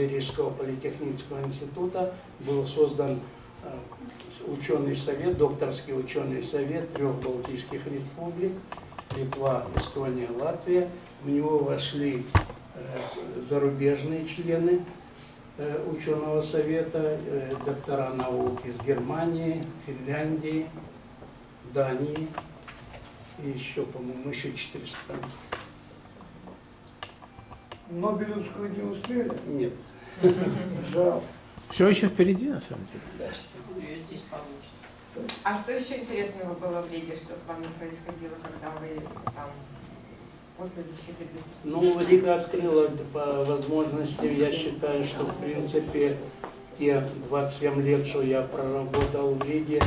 базе Рижского политехнического института был создан э, ученый совет, докторский ученый совет трех Балтийских республик, Литва, Эстония, Латвия. В него вошли э, зарубежные члены э, ученого совета, доктора наук из Германии, Финляндии, Дании и еще, по-моему, еще четыре страны. Нобелевскую не успели? Нет. Все еще впереди, на самом деле. А что еще интересного было в Риге, что с вами происходило, когда вы там после защиты диссертации? Ну, Рига открыла по возможности, я считаю, что в принципе те 27 лет, что я проработал в Риге,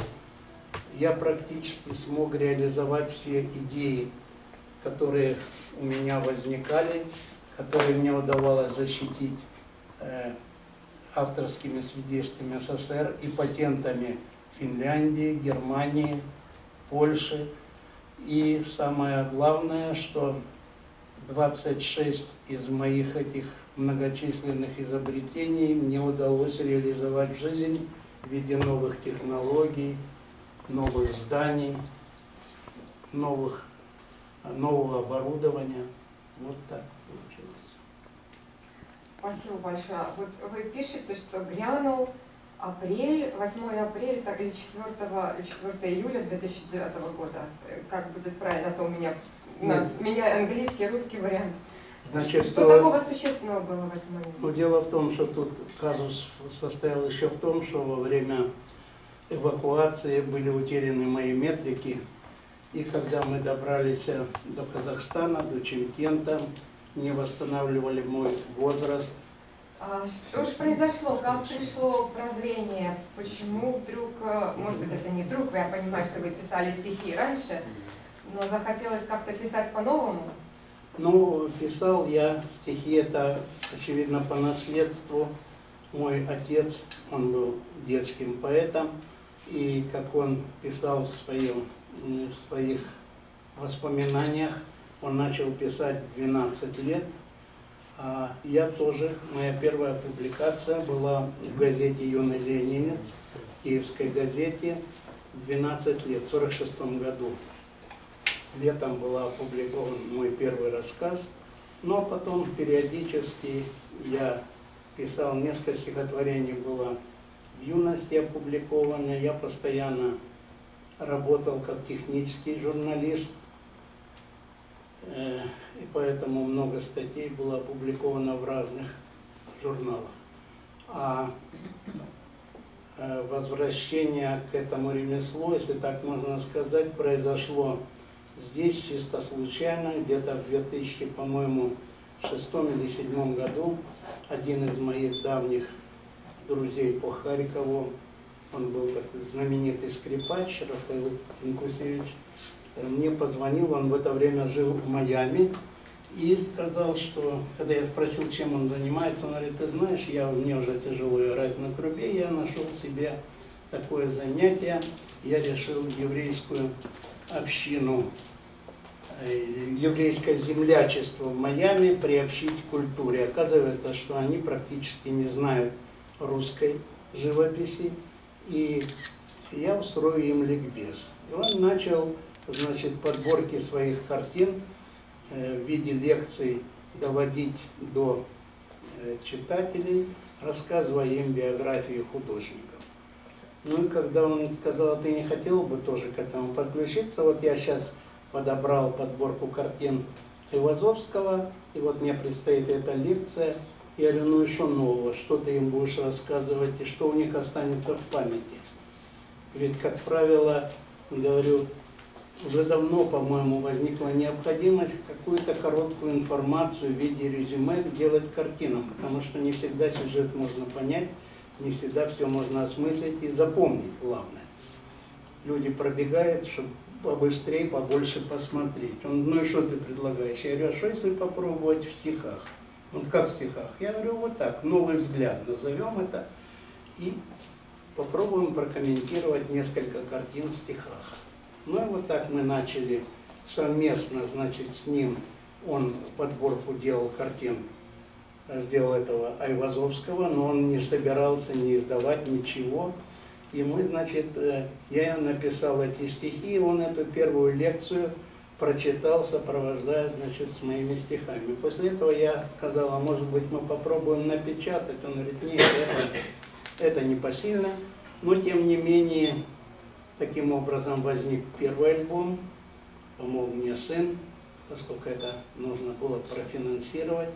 я практически смог реализовать все идеи, которые у меня возникали, которые мне удавалось защитить авторскими свидетельствами СССР и патентами Финляндии, Германии, Польши. И самое главное, что 26 из моих этих многочисленных изобретений мне удалось реализовать в жизнь в виде новых технологий, новых зданий, новых, нового оборудования. Вот так получилось. Спасибо большое. Вот вы пишете, что грянул апрель, 8 апреля так, или 4, или 4 июля 2009 года. Э, Как будет правильно, а то у меня, у нас, Нет. меня английский, русский вариант. Значит, что что- такого существенного было в этот момент? Но дело в том, что тут казус состоял еще в том, что во время эвакуации были утеряны мои метрики. И когда мы добрались э, до Казахстана, до Чемкента, не восстанавливали мой возраст. А что же произошло? Как пришло прозрение? Почему вдруг, э, может быть, это не вдруг, я понимаю, что вы писали стихи раньше, но захотелось как-то писать по-новому? Ну, писал я стихи, это, очевидно, по наследству. Мой отец, он был детским поэтом, и как он писал в, своем, в своих воспоминаниях, он начал писать в 12 лет, я тоже, моя первая публикация была в газете «Юный ленинец», киевской газете, в 12 лет, в 46 году. Летом был опубликован мой первый рассказ, но потом периодически я писал несколько стихотворений, было в юности опубликовано, я постоянно работал как технический журналист, э, и поэтому много статей было опубликовано в разных журналах. А э, возвращение к этому ремеслу, если так можно сказать, произошло здесь чисто случайно, где-то в 2000, по-моему, шестом или седьмом году один из моих давних друзей по Харькову, он был такой знаменитый скрипач Рафаил Инкусевич, мне позвонил, он в это время жил в Майами, и сказал, что, когда я спросил, чем он занимается, он говорит, ты знаешь, я, мне уже тяжело играть на трубе, я нашел себе такое занятие, я решил еврейскую общину, э, еврейское землячество в Майами приобщить к культуре. Оказывается, что они практически не знают русской живописи, и я устрою им ликбез. И он начал, значит, подборки своих картин э, в виде лекций доводить до э, читателей, рассказывая им биографии художников. Ну и когда он сказал, «А ты не хотел бы тоже к этому подключиться, вот я сейчас подобрал подборку картин Ивазовского, и вот мне предстоит эта лекция, я говорю, ну что нового, что ты им будешь рассказывать, и что у них останется в памяти. Ведь, как правило, говорю, уже давно, по-моему, возникла необходимость какую-то короткую информацию в виде резюме делать картинам, потому что не всегда сюжет можно понять, не всегда все можно осмыслить и запомнить, главное. Люди пробегают, чтобы побыстрее, побольше посмотреть. Он, ну и что ты предлагаешь? Я говорю, а что если попробовать в стихах? Вот как в стихах? Я говорю, вот так, новый взгляд, назовем это, и попробуем прокомментировать несколько картин в стихах. Ну и вот так мы начали совместно, значит, с ним он подборку делал картин, э, сделал этого Айвазовского, но он не собирался не издавать ничего. И мы, значит, э, я написал эти стихи, и он эту первую лекцию прочитал, сопровождая, значит, с моими стихами. После этого я сказал, а может быть мы попробуем напечатать? Он говорит, нет, это, это непосильно. Но, тем не менее, таким образом возник первый альбом, помог мне сын, поскольку это нужно было профинансировать.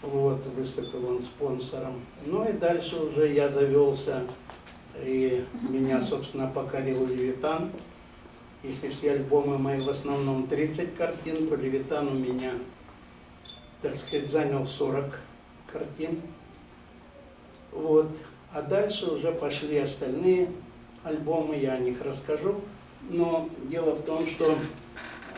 Вот, выступил он спонсором. Ну и дальше уже я завелся, и меня, собственно, покорил Левитан. Если все альбомы мои в основном 30 картин, то Левитан у меня, так сказать, занял 40 картин. Вот. А дальше уже пошли остальные альбомы, я о них расскажу. Но дело в том, что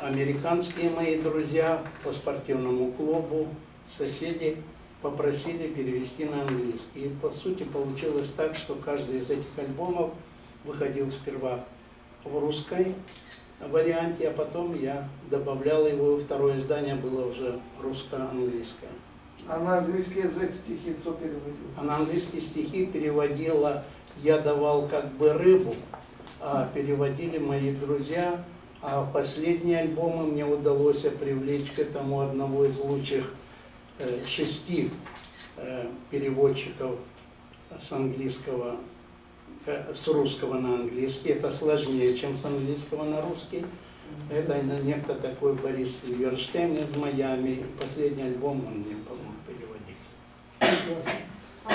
американские мои друзья по спортивному клубу, соседи попросили перевести на английский. И по сути получилось так, что каждый из этих альбомов выходил сперва в русской варианте, а потом я добавлял его, второе издание было уже русско-английское. А на английский язык стихи кто переводил? А на английские стихи переводила, я давал как бы рыбу, а переводили мои друзья, а последние альбомы мне удалось привлечь к этому одного из лучших э, шести э, переводчиков с английского, э, с русского на английский. Это сложнее, чем с английского на русский. Это некто такой Борис Верштейн из Майами. Последний альбом он мне переводить. Спасибо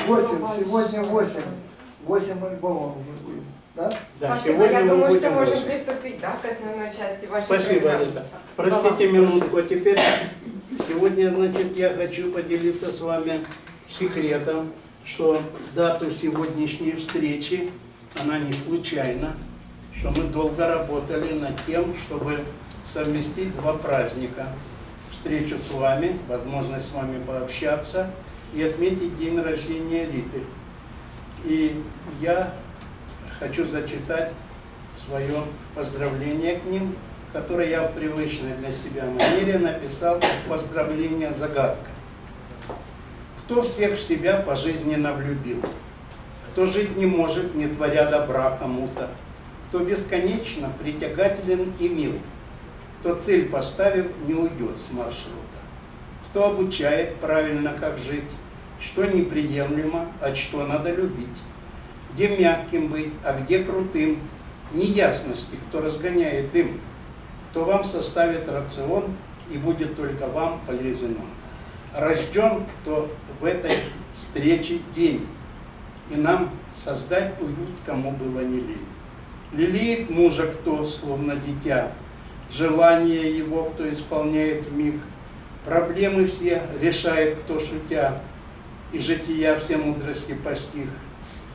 Восемь, сегодня восемь. Восемь альбомов мы будем, да? Да, Спасибо, сегодня я думаю, что будем можем восемь. приступить да, к основной части вашей Спасибо, программы. Рита. Спасибо Простите минутку, а теперь сегодня, значит, я хочу поделиться с вами секретом, что дату сегодняшней встречи, она не случайна, что мы долго работали над тем, чтобы совместить два праздника. Встречу с вами, возможность с вами пообщаться и отметить день рождения Риты. И я хочу зачитать свое поздравление к ним, которое я в привычной для себя манере написал поздравление загадка. Кто всех в себя пожизненно влюбил? Кто жить не может, не творя добра кому-то? Кто бесконечно притягателен и мил? Кто цель поставив, не уйдет с маршрута? Кто обучает правильно, как жить? Что неприемлемо, а что надо любить? Где мягким быть, а где крутым? Неясности, кто разгоняет дым? Кто вам составит рацион и будет только вам полезен он? Рожден, кто в этой встрече день, и нам создать уют, кому было не лень. Лелеет мужа кто, словно дитя, желание его кто исполняет миг, проблемы все решает кто шутя, и жития все мудрости постиг,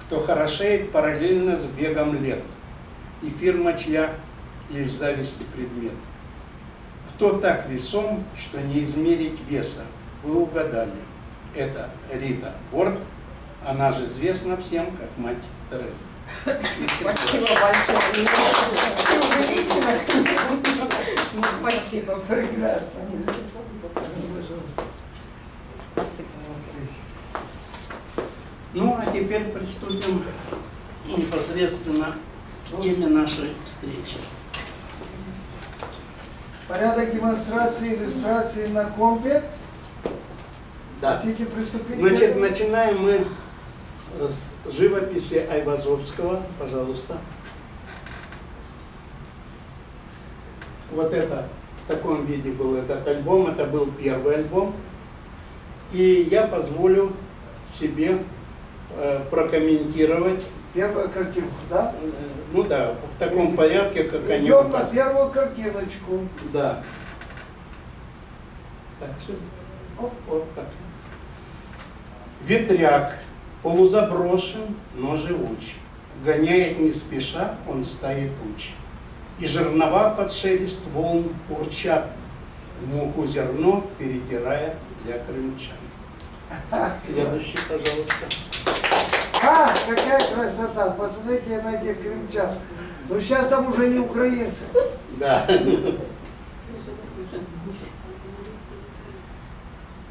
кто хорошеет параллельно с бегом лет, и фирма чья есть зависти предмет. Кто так весом, что не измерить веса? Вы угадали. Это Рита Борт, она же известна всем как мать Тереза. Спасибо большое. Спасибо. Прекрасно. Спасибо вам. Ну, а теперь приступим непосредственно к теме нашей встречи. Порядок демонстрации, иллюстрации на компе. Да. Хотите приступить? Значит, начинаем мы с живописи Айвазовского, пожалуйста. Вот это в таком виде был этот альбом, это был первый альбом. И я позволю себе э, прокомментировать, Первая картинка, да? э, ну да, в таком порядке, как они Идем на первую картиночку. Да. Так, все. Оп, вот так. Ветряк, полузаброшен, но живуч. Гоняет не спеша, он стаи туч. И жернова под шелест волн урчат, в муку зерно перетирая для крымчан. Следующий, пожалуйста. А, какая красота! Посмотрите на этих крымчан. Ну сейчас там уже не украинцы. Да.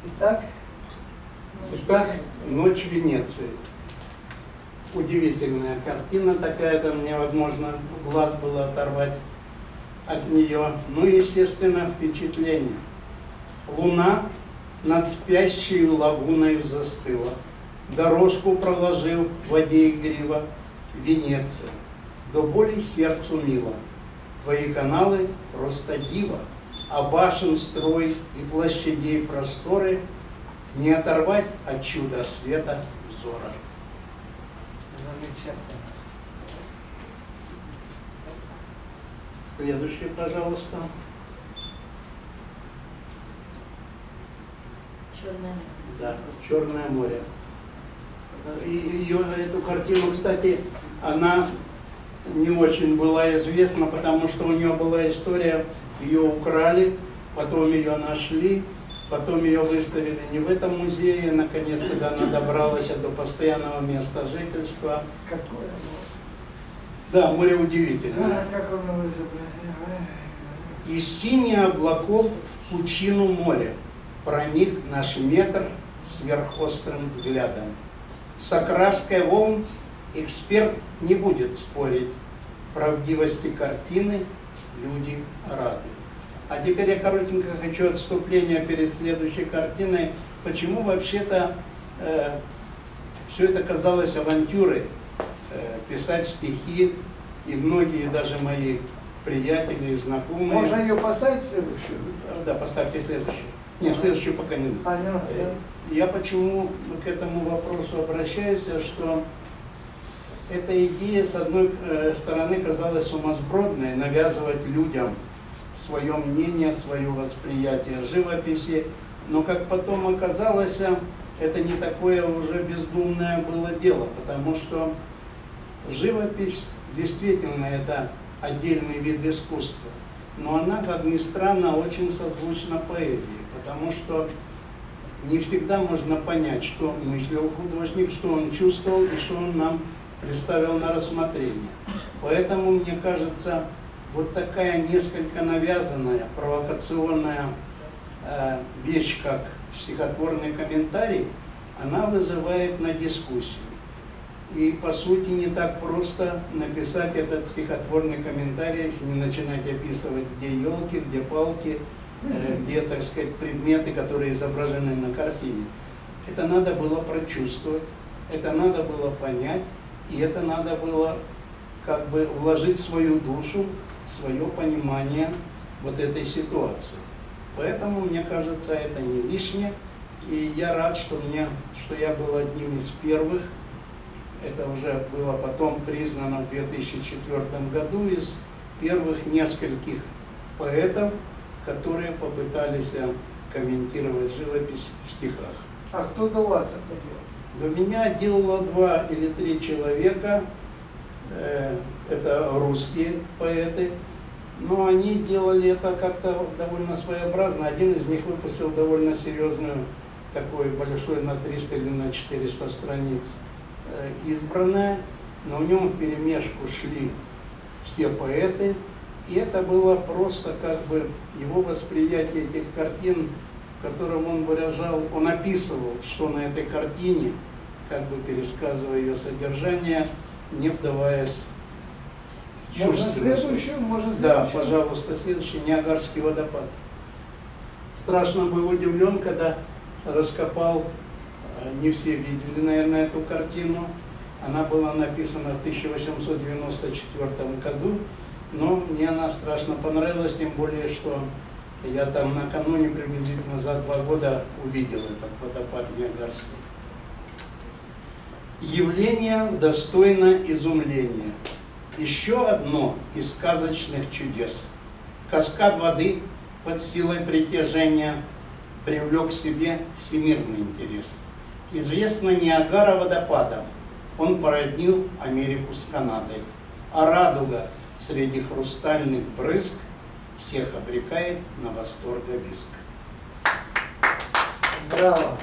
Итак, Итак, «Ночь Венеции». Удивительная картина такая, там невозможно глаз было оторвать от нее. Ну и, естественно, впечатление. Луна над спящей лагуной застыла. Дорожку проложил в воде игриво Венеция. До боли сердцу мило. Твои каналы просто диво, а башен строй и площадей просторы не оторвать от чуда света взора. замечательно. Следующий, пожалуйста. Черное. Да, Черное море. И ее, эту картину, кстати, она не очень была известна, потому что у нее была история, ее украли, потом ее нашли, потом ее выставили не в этом музее, наконец, когда она добралась до постоянного места жительства. Какое Да, море удивительное. А, как он его изобразил. Ай. И синий облаков в пучину моря проник наш метр сверхострым взглядом. С окраской волн эксперт не будет спорить. Правдивости картины люди рады. А теперь я коротенько хочу отступление перед следующей картиной. Почему вообще-то все это казалось авантюрой? Э, писать стихи, и многие даже мои приятели и знакомые... Можно ее поставить следующую? Да, поставьте следующую. Нет, следующую пока не надо, Э, Я почему к этому вопросу обращаюсь, что эта идея, с одной э, стороны, казалась сумасбродной, навязывать людям свое мнение, свое восприятие живописи, но как потом оказалось, это не такое уже бездумное было дело, потому что живопись действительно это отдельный вид искусства, но она, как ни странно, очень созвучна поэзии, потому что не всегда можно понять, что мыслил художник, что он чувствовал и что он нам представил на рассмотрение. Поэтому, мне кажется, вот такая несколько навязанная, провокационная э, вещь, как стихотворный комментарий, она вызывает на дискуссию. И, по сути, не так просто написать этот стихотворный комментарий, если не начинать описывать, где елки, где палки, где, так сказать, предметы, которые изображены на картине. Это надо было прочувствовать, это надо было понять, и это надо было как бы вложить свою душу, свое понимание вот этой ситуации. Поэтому, мне кажется, это не лишнее. И я рад, что, мне, что я был одним из первых. Это уже было потом признано в 2004 году из первых нескольких поэтов, которые попытались э, комментировать живопись в стихах. А кто до вас это делал? До меня делало два или три человека, э, это русские поэты, но они делали это как-то довольно своеобразно. Один из них выпустил довольно серьезную, такой большой на 300 или на 400 страниц э, избранное, но в нем в перемешку шли все поэты, и это было просто как бы его восприятие этих картин, в котором он выражал, он описывал, что на этой картине, как бы пересказывая ее содержание, не вдаваясь в Можно чувственность. следующую? Можно Да, следующую? пожалуйста, следующий Ниагарский водопад. Страшно был удивлен, когда раскопал, э, не все видели, наверное, эту картину. Она была написана в 1894 году, но мне она страшно понравилась, тем более, что я там накануне, приблизительно за два года, увидел этот водопад Ниагарский. Явление достойно изумления. Еще одно из сказочных чудес. Каскад воды под силой притяжения привлек к себе всемирный интерес. Известно Ниагара водопадом. Он породнил Америку с Канадой. А радуга среди хрустальных брызг всех обрекает на восторговиск. Браво.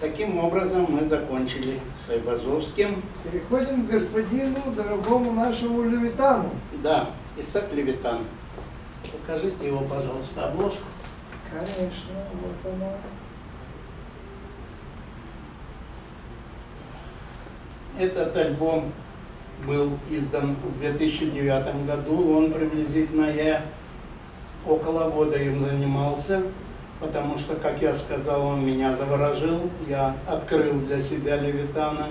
Таким образом мы закончили с Айвазовским. Переходим к господину, дорогому нашему Левитану. Да, Исаак Левитан. Покажите его, пожалуйста, обложку. Конечно, вот оно. Этот альбом был издан в 2009 году. Он приблизительно я около года им занимался, потому что, как я сказал, он меня заворожил. Я открыл для себя Левитана.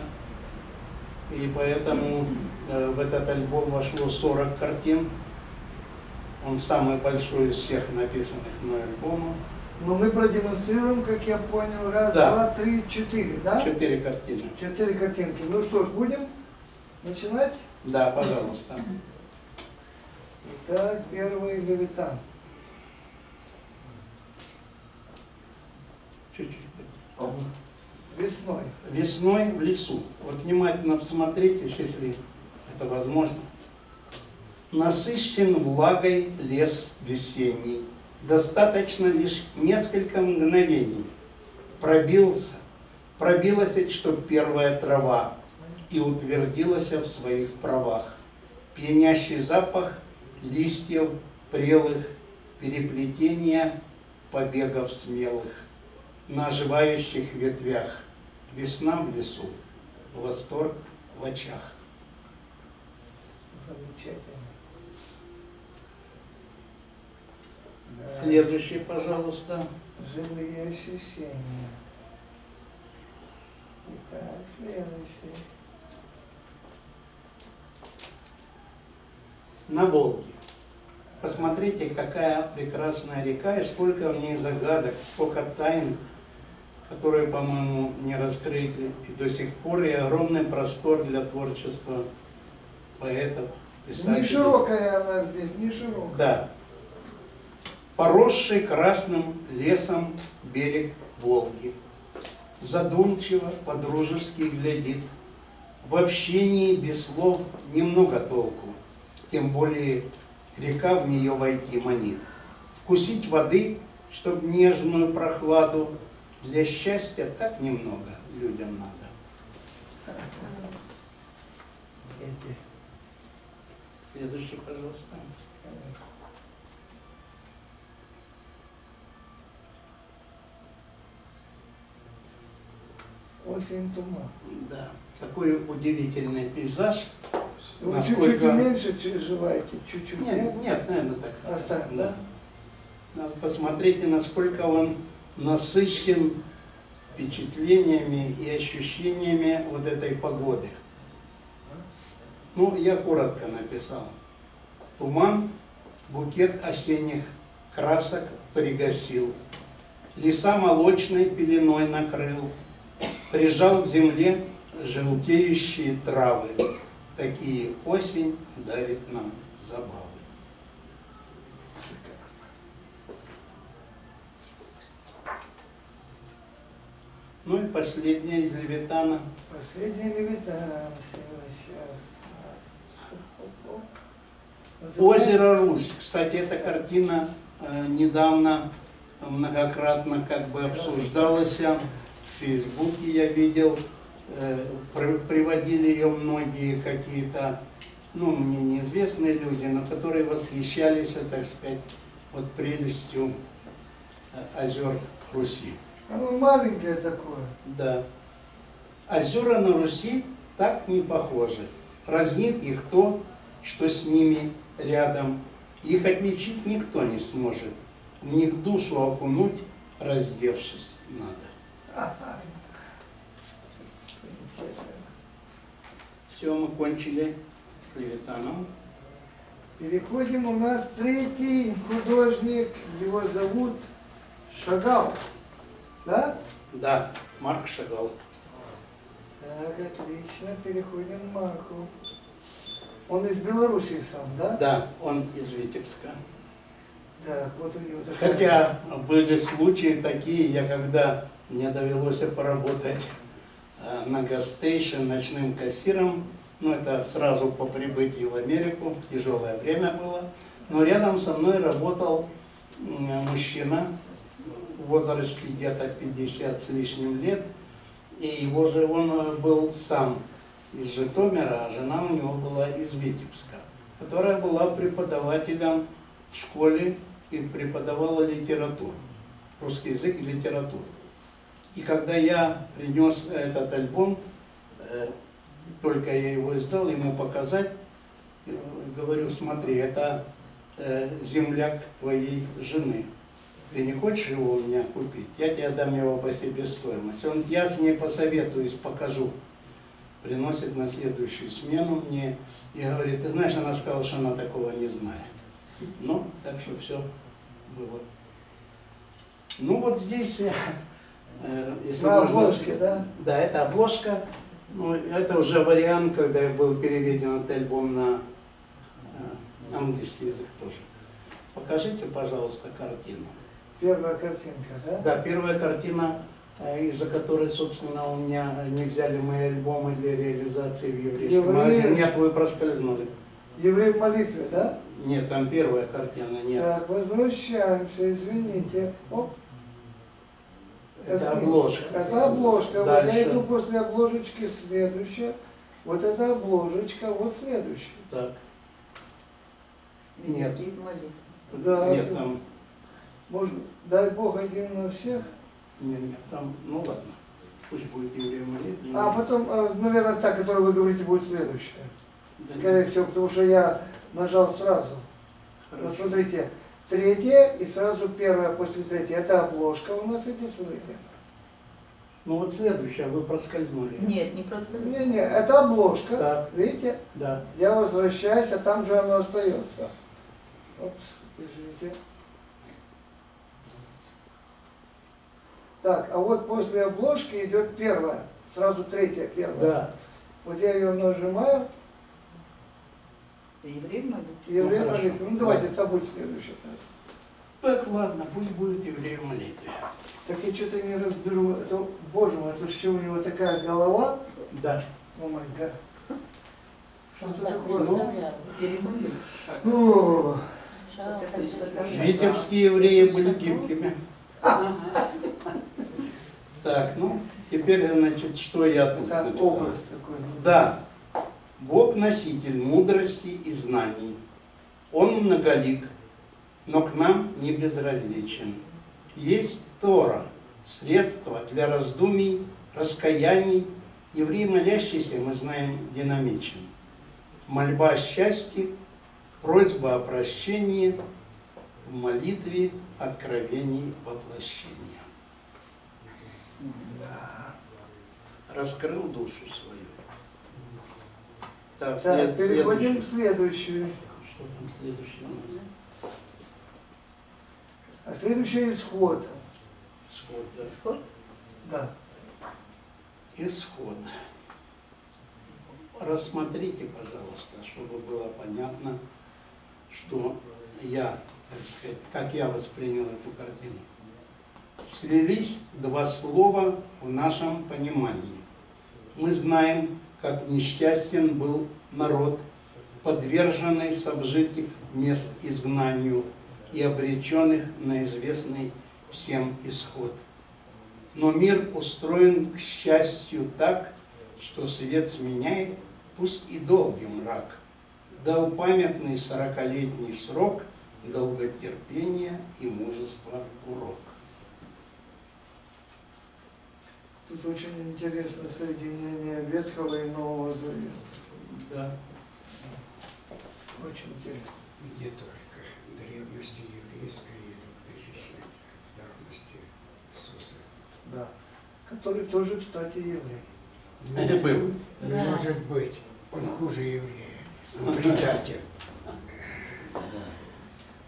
И поэтому э, в этот альбом вошло 40 картин. Он самый большой из всех написанных мной альбомов. Но мы продемонстрируем, как я понял, раз, Да. два, три, четыре, да? Четыре картины. Четыре картинки. Ну что ж, будем начинать? Да, пожалуйста. Итак, первый левитан. Чуть-чуть. Весной. Весной в лесу. Вот внимательно всмотритесь, если это возможно. Насыщен влагой лес весенний. Достаточно лишь несколько мгновений. Пробился, пробилась, что первая трава, и утвердилась в своих правах. Пьянящий запах листьев прелых, переплетения побегов смелых на оживающих ветвях. Весна в лесу, восторг в очах. Замечательно. Да. Следующий, пожалуйста. Живые ощущения. Итак, следующий. На Волге. Посмотрите, какая прекрасная река и сколько в ней загадок, сколько тайн, которые, по-моему, не раскрыты. И до сих пор и огромный простор для творчества поэтов, Не писателей. широкая она здесь, не широкая. Да. Поросший красным лесом берег Волги. Задумчиво, подружески глядит. В общении без слов немного толку. Тем более река в нее войти манит. Вкусить воды, чтоб нежную прохладу. Для счастья так немного людям надо. Следующий, пожалуйста. Осень туман. Да. Какой удивительный пейзаж. Вы Насколько- чуть-чуть чуть желаете? Чуть-чуть? Нет, нет, наверное, так. Оставим, Да. да? Надо Посмотрите, насколько он насыщен впечатлениями и ощущениями вот этой погоды. Ну, я коротко написал. Туман, букет осенних красок пригасил. Леса молочной пеленой накрыл. Прижал к земле желтеющие травы. Такие осень дарит нам забавы. Ну и последнее из Левитана. Последний левитан. Сейчас. Озеро Русь. Кстати, эта картина э, недавно многократно как бы обсуждалась. В Фейсбуке я видел, э, при- приводили ее многие какие-то, ну, мне неизвестные люди, но которые восхищались, так сказать, вот прелестью э, озер Руси. Оно маленькое такое. Да. Озера на Руси так не похожи. Разнит их то, что с ними рядом. Их отличить никто не сможет. В них душу окунуть, раздевшись, надо. Все, мы кончили с Левитаном. Переходим, у нас третий художник, его зовут Шагал. Да? Да, Марк Шагал. Так, отлично, переходим к Марку. Он из Белоруссии сам, да? Да, он из Витебска. Так, вот у него такая- Хотя были случаи такие, я когда мне довелось поработать э, на гастейшн ночным кассиром, ну это сразу по прибытии в Америку, тяжелое время было, но рядом со мной работал мужчина в возрасте где-то 50 с лишним лет, и его же он э, был сам из Житомира, а жена у него была из Витебска, которая была преподавателем в школе и преподавала литературу, русский язык и литературу. И когда я принес этот альбом, э, только я его издал, ему показать, э, говорю, смотри, это э, земляк твоей жены. Ты не хочешь его у меня купить? Я тебе дам его по себестоимости. Он, я с ней посоветуюсь, покажу. Приносит на следующую смену мне и говорит, ты знаешь, она сказала, что она такого не знает. Ну, так что все было. Ну вот здесь, если На можно- обложке, да? Да, это обложка. Ну, это уже вариант, когда был переведен этот альбом на э, английский язык тоже. Покажите, пожалуйста, картину. Первая картинка, да? Да, первая картина, э, из-за которой, собственно, у меня не взяли мои альбомы для реализации в еврейском Евреи. магазине. Нет, вы проскользнули. Еврей в молитве, да? Нет, там первая картина, нет. Так, возвращаемся, извините. Оп. Это обложка. Это обложка. Вот я иду после обложечки следующая. Вот эта обложечка, вот следующая. Так, Нет. Да. нет, там, Может, дай Бог один на всех. нет, нет, там, ну ладно, пусть будет еврей молитвы. А потом, э, наверное, та, которую вы говорите, будет следующая. Да, Скорее всего, потому что я нажал сразу. Вот Хорошо. смотрите, третья и сразу первая после третьей. Это обложка у нас идет, смотрите. Ну вот следующая, вы проскользнули. Нет, не проскользнули. Не-не, это обложка. Так. Видите? Да. Я возвращаюсь, а там же оно остается. Опс, извините. Так, а вот после обложки идет первая, сразу третья, первая. Да. Вот я ее нажимаю, Еврей в молитве. и еврей Ну, молитва. Ну давайте, это будет следующее. Так, ладно, пусть будет еврей в молитве. Так я что-то не разберу. Это, боже мой, это что у него такая голова? Да. О май гад. Что Он это так такое? всё Витебские евреи были гибкими. Так, ну, теперь, значит, что я тут Это написал? образ такой. Да, Бог носитель мудрости и знаний. Он многолик, но к нам не безразличен. Есть Тора, средство для раздумий, раскаяний. Еврей молящийся, мы знаем, динамичен. Мольба о счастье, просьба о прощении, в молитве откровений воплощения. Да. Раскрыл душу свою. Так, Так, след- переходим к следующему. Что там следующее у нас? А следующий исход. Исход, да. Исход? Да. Исход. Рассмотрите, пожалуйста, чтобы было понятно, что я, так сказать, как я воспринял эту картину. Слились два слова в нашем понимании. Мы знаем, как несчастен был народ, подверженный с обжитых мест изгнанию и обреченных на известный всем исход. Но мир устроен, к счастью, так, что свет сменяет, пусть и долгий мрак. Дал памятный сорокалетний срок долготерпения и мужества урок. Тут очень интересно соединение Ветхого и Нового Завета. Да. Очень интересно. где только древности еврейской и двухтысячной давности Иисуса. Да. Который тоже, кстати, еврей. Это был. Не Да. может быть, он хуже еврея, он предатель,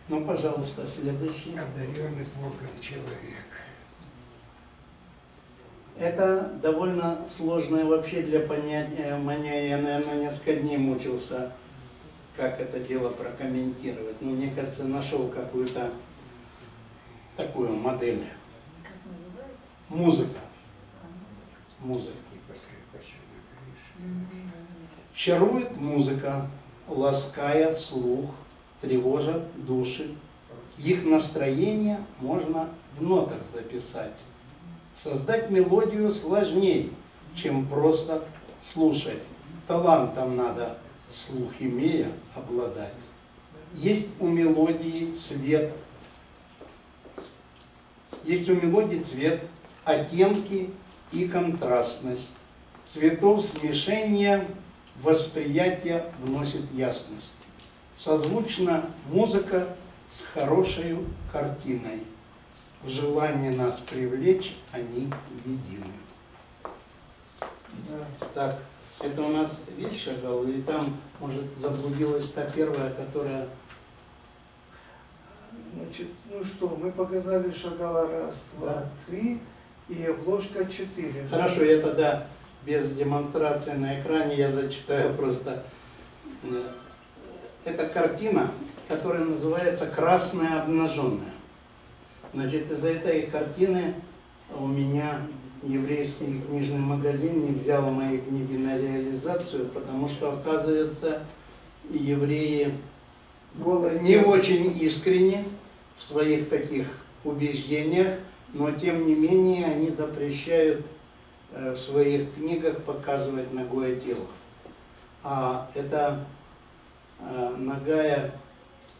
Ну, пожалуйста, следующий. одаренный Богом человек. Это довольно сложное вообще для понятия. Мне я, наверное, несколько дней мучился, как это дело прокомментировать. Но мне кажется, нашел какую-то такую модель. Как называется? Музыка. Музыка. Чарует музыка, лаская слух, тревожа души. Их настроение можно в нотах записать. Создать мелодию сложнее, чем просто слушать. Талантом надо, слух имея, обладать. Есть у мелодии цвет, есть у мелодии цвет, оттенки и контрастность. Цветов смешения восприятие вносит ясность. Созвучна музыка с хорошей картиной. В желании нас привлечь они едины. Да. Так, это у нас весь шагал, или там, может, заблудилась та первая, которая... Значит, ну что, мы показали шагала раз, два, Да. три и обложка четыре. Хорошо, я тогда без демонстрации на экране, я зачитаю просто. Э, Это картина, которая называется «Красная обнаженная». Значит, из-за этой картины у меня еврейский книжный магазин не взял мои книги на реализацию, потому что, оказывается, евреи не очень искренне в своих таких убеждениях, но тем не менее они запрещают э, в своих книгах показывать ногое тело. А это э, ногая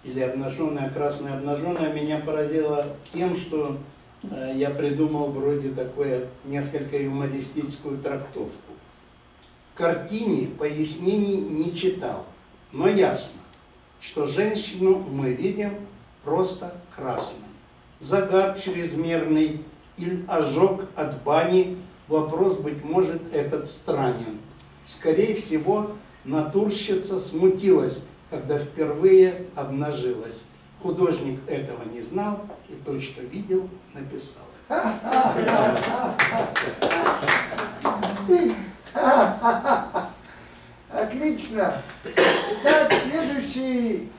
или обнаженная, красная обнаженная меня поразило тем, что э, я придумал вроде такое несколько юмористическую трактовку. Картине пояснений не читал, но ясно, что женщину мы видим просто красной. Загар чрезмерный или ожог от бани, вопрос, быть может, этот странен. Скорее всего, натурщица смутилась, когда впервые обнажилась. Художник этого не знал и то, что видел, написал. Отлично. Итак, следующий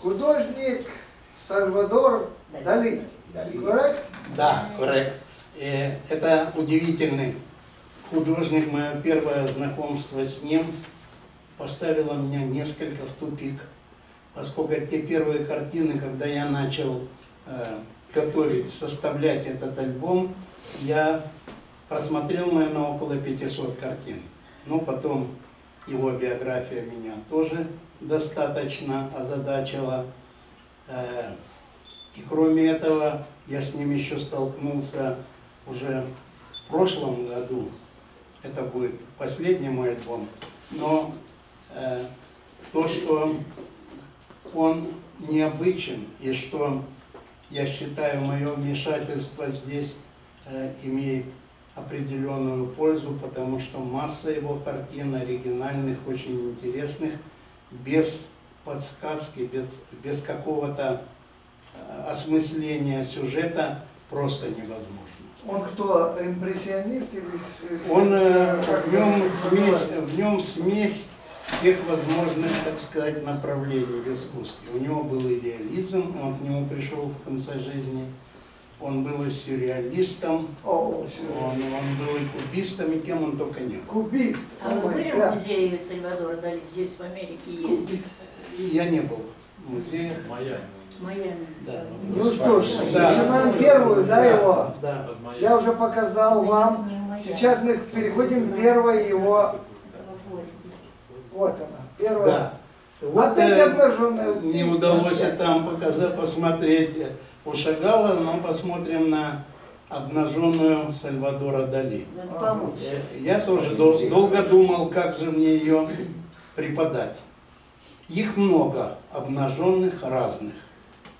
художник Сальвадор Дали. Коррект? Да, коррект. Э, Это удивительный художник. Мое первое знакомство с ним поставило меня несколько в тупик. Поскольку те первые картины, когда я начал э, готовить, составлять этот альбом, я просмотрел, наверное, около 500 картин. Ну, потом его биография меня тоже достаточно озадачила. Э, И кроме этого, я с ним еще столкнулся уже в прошлом году. Это будет последний мой альбом. Но то, что он необычен и что я считаю мое вмешательство здесь э, имеет определенную пользу, потому что масса его картин оригинальных, очень интересных, без подсказки, без, без какого-то э, осмысления сюжета просто невозможно. Он кто, импрессионист или... Он, э, в, нем смесь, в нем смесь всех возможных, так сказать, направлений в искусстве. У него был и реализм, он к нему пришел в конце жизни. Он был и сюрреалистом, О, он, он был и кубистом, и кем он только не был. Кубист. А вы были да. в музее Сальвадора Дали? Здесь в Америке есть. Я не был в музее. Майами. В Майами. Да. Ну что ж, Да. начинаем первую, да, его? Да. Под Майами. Я уже показал вам. Сейчас мы переходим к первой его... Вот она, первая. Да. Вот Опять э, обнаженная. не удалось и там показать, посмотреть у Шагала, но посмотрим на обнаженную Сальвадора Дали. Э, Я тоже дол- долго думал, как же мне ее преподать. Их много, обнаженных разных,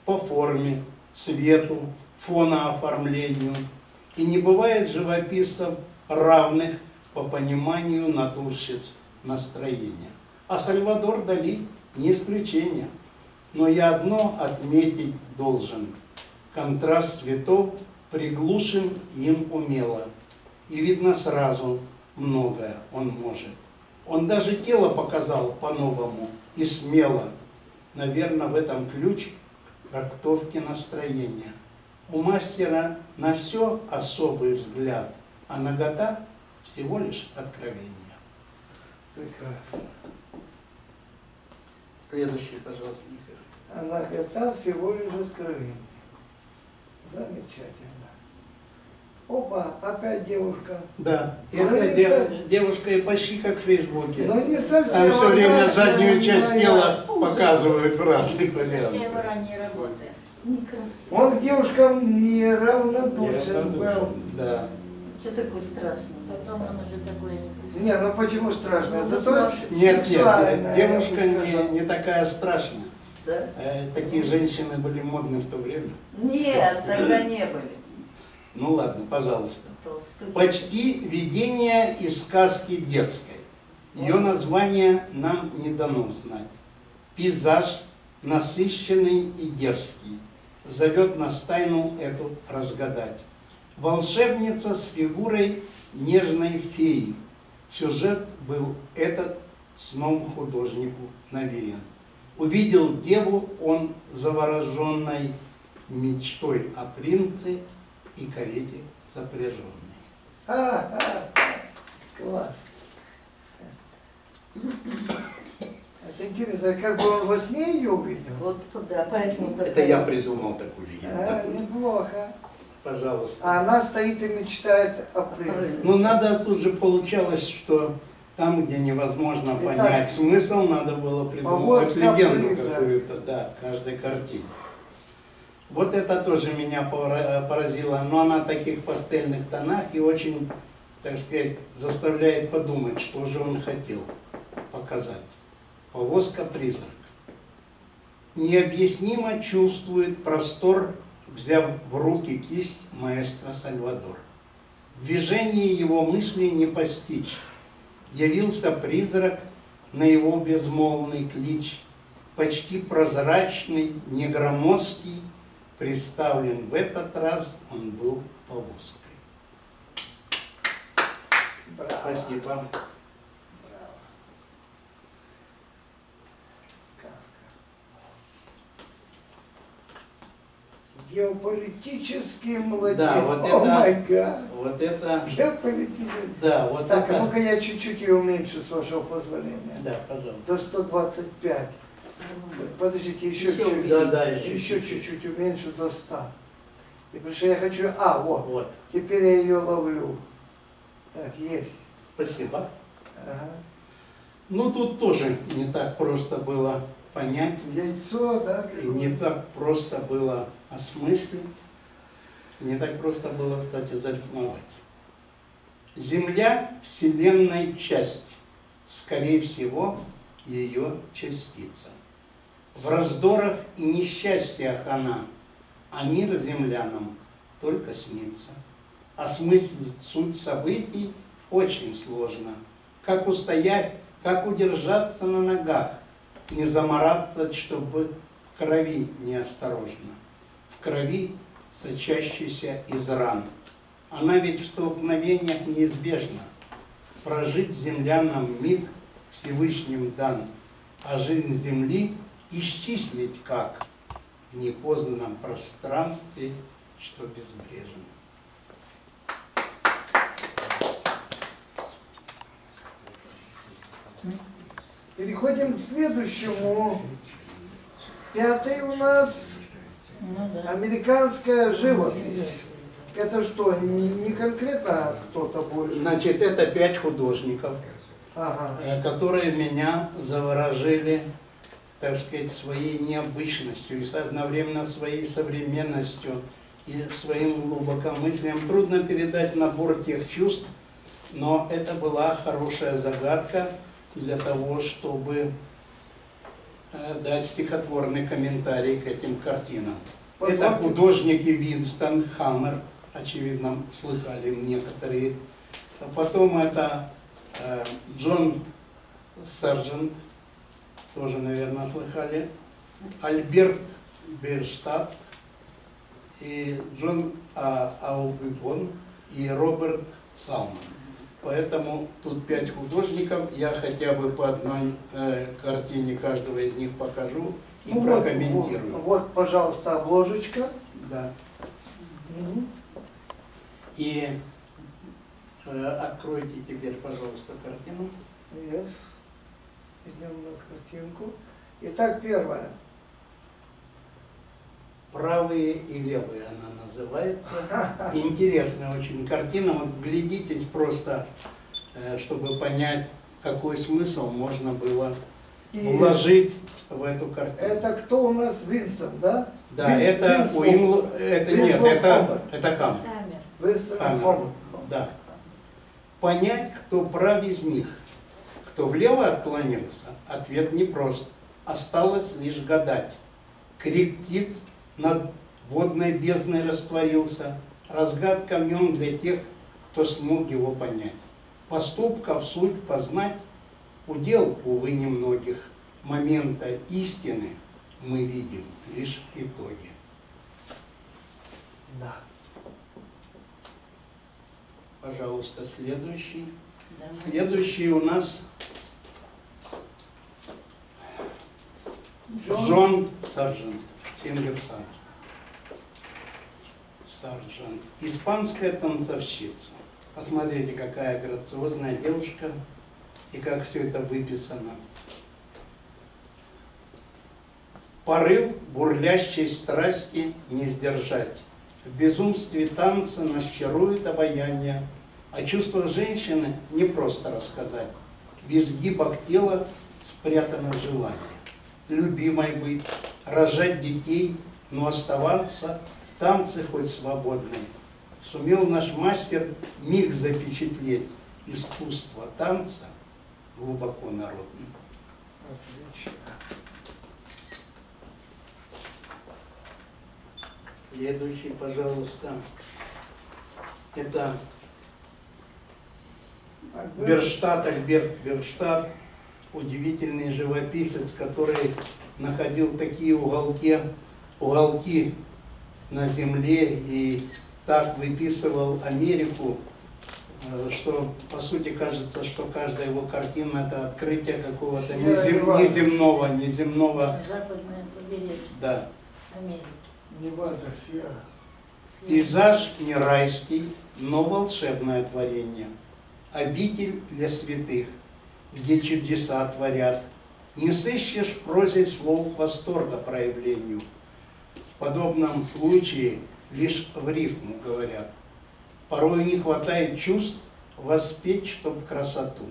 по форме, цвету, фонооформлению. И не бывает живописцев равных по пониманию натурщиц настроения. А Сальвадор Дали не исключение. Но я одно отметить должен. Контраст цветов приглушен им умело. И видно сразу, многое он может. Он даже тело показал по-новому и смело. Наверное, в этом ключ к трактовке настроения. У мастера на все особый взгляд, а нагота всего лишь откровение. Прекрасно. Следующий, пожалуйста, Михаил. Она готова всего лишь откровение. Замечательно. Опа, опять девушка. Да. И Ну, опять не дев- со- девушка и почти как в Фейсбуке. Но не совсем. Там все время заднюю часть моя. тела показывают в разных вариантах. ранее работает. Некрасиво. Он к девушкам неравнодушен был. Да. Что такое страшное? Потом он уже такое некрасивое. Не, ну почему страшно? Ну, Зато Нет, нет, нет, девушка не, не такая страшная. Да? Э, Такие женщины были модны в то время. Нет, тогда не были. Ну ладно, пожалуйста. Толстухи. Почти видение из сказки детской. Ее название нам не дано знать. Пейзаж насыщенный и дерзкий. Зовет нас тайну эту разгадать. Волшебница с фигурой нежной феи. Сюжет был этот сном художнику навеян. Увидел деву он завороженной мечтой о принце и карете запряженной. А, а, класс. Это интересно, как бы он во сне ее увидел? Вот, да, поэтому... Это я придумал такую А, легенду. неплохо. Пожалуйста. А она стоит и мечтает о принце. Ну, надо, тут же получалось, что там, где невозможно Итак, понять смысл, надо было придумывать повозка легенду какую-то, да, каждой картине. Вот это тоже меня пора- поразило, но она в таких пастельных тонах и очень, так сказать, заставляет подумать, что же он хотел показать. Повозка-призрак. Необъяснимо чувствует простор, взяв в руки кисть маэстро Сальвадор. Движение его мысли не постичь. Явился призрак на его безмолвный клич, почти прозрачный, негромоздкий, представлен в этот раз он был повозкой. Браво. Спасибо. Браво. Сказка. Геополитический младенец. Да, вот это- май гад. Вот это, Геополитический. да, вот Так, это, ну-ка я чуть-чуть ее уменьшу, с вашего позволения. да, пожалуйста. До 125. Подождите, еще чуть-чуть. Да, да, еще чуть-чуть уменьшу до 100. И потому что я хочу... А, вот. Вот, Теперь я ее ловлю. Так, есть. спасибо. Ага. Ну, тут тоже не так просто было понять, Яйцо, да? и не так просто было осмыслить, не так просто было, кстати, зарифмовать. Земля – Вселенной часть, скорее всего, ее частица. В раздорах и несчастьях она, а мир землянам только снится. Осмыслить суть событий очень сложно. Как устоять, как удержаться на ногах, не замораться, чтобы в крови неосторожно. В крови, сочащейся из ран. Она ведь в столкновениях неизбежна. Прожить землянам миг Всевышним дан, а жизнь земли исчислить как в непознанном пространстве, что безбрежно. Переходим к следующему. Пятый у нас Ну американская живопись. Это что, не, не конкретно кто-то больше? Значит, это пять художников, Ага. э, которые меня заворожили, так сказать, своей необычностью и одновременно своей современностью и своим глубокомыслием. Трудно передать набор тех чувств, но это была хорошая загадка для того, чтобы э, дать стихотворный комментарий к этим картинам. Это Позвольте. художники Винстон Хаммер, очевидно, слыхали некоторые. А потом это э, Джон Сержант, тоже, наверное, слыхали. Альберт Берштадт и Джон а, Аубибон и Роберт Салман. Поэтому тут пять художников, я хотя бы по одной э, картине каждого из них покажу и Ну прокомментирую. вот, вот, пожалуйста, обложечка. Да. Мгм. И э, откройте теперь, пожалуйста, картину. Yes. Идем на картинку. Итак, первое. Правые и левые она называется. Интересная очень картина. Вот глядитесь просто, э, чтобы понять, какой смысл можно было И вложить в эту картину. это кто у нас? Винстон, да? Да, Вин- это Винстон. Уимл... Это нет, это, Хаммер. это Хаммер. Камер. Винстон Хаммер. Хаммер. Да. Понять, кто прав из них, кто влево отклонился, ответ непрост. Осталось лишь гадать. Крик птиц над водной бездной растворился. Разгадка в нем для тех, кто смог его понять. Поступков суть познать удел, увы, немногих. Момента истины мы видим лишь итоги. Да. Пожалуйста, следующий. Давай. Следующий у нас Джон. Джон Саржент, Сингер Саржент. Испанская танцовщица. Посмотрите, какая грациозная девушка и как все это выписано. Порыв бурлящей страсти не сдержать. В безумстве танца нас чарует обаяние. О чувствах женщины не просто рассказать. В изгибах тела спрятано желание. Любимой быть, рожать детей, но оставаться в танце хоть свободной. Сумел наш мастер миг запечатлеть искусство танца глубоко народным. Отлично. Следующий, пожалуйста. Это Берштадт, Альберт Берштадт, удивительный живописец, который находил такие уголки, уголки на земле и так выписывал Америку, э, что по сути кажется, что каждая его картина это открытие какого-то незем- неземного, неземного, Западное побережье да. Америки. Невада, Сьерра. Пейзаж не райский, но волшебное творение. Обитель для святых, где чудеса творят. Не сыщешь в прозе слов восторга проявлению. В подобном случае лишь в рифму говорят. Порой не хватает чувств воспеть, чтоб красоту.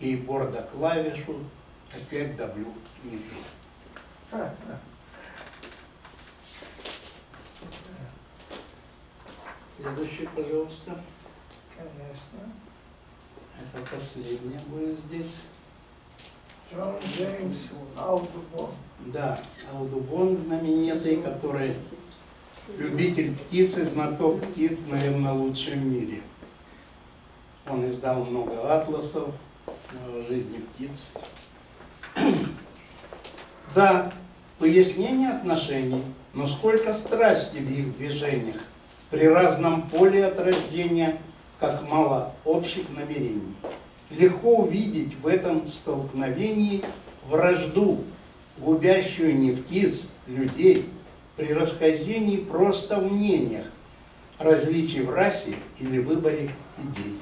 И борда клавишу опять давлю не ту. Следующий, пожалуйста. Конечно. Это последнее будет здесь. Да, Аудубон знаменитый, который любитель птиц и знаток птиц, наверное, лучший в мире. Он издал много атласов о жизни птиц. Да, пояснение отношений, но сколько страсти в их движениях, при разном поле от рождения, как мало общих намерений. Легко увидеть в этом столкновении вражду, губящую не птиц, людей, при расхождении просто в мнениях, различий в расе или выборе идей.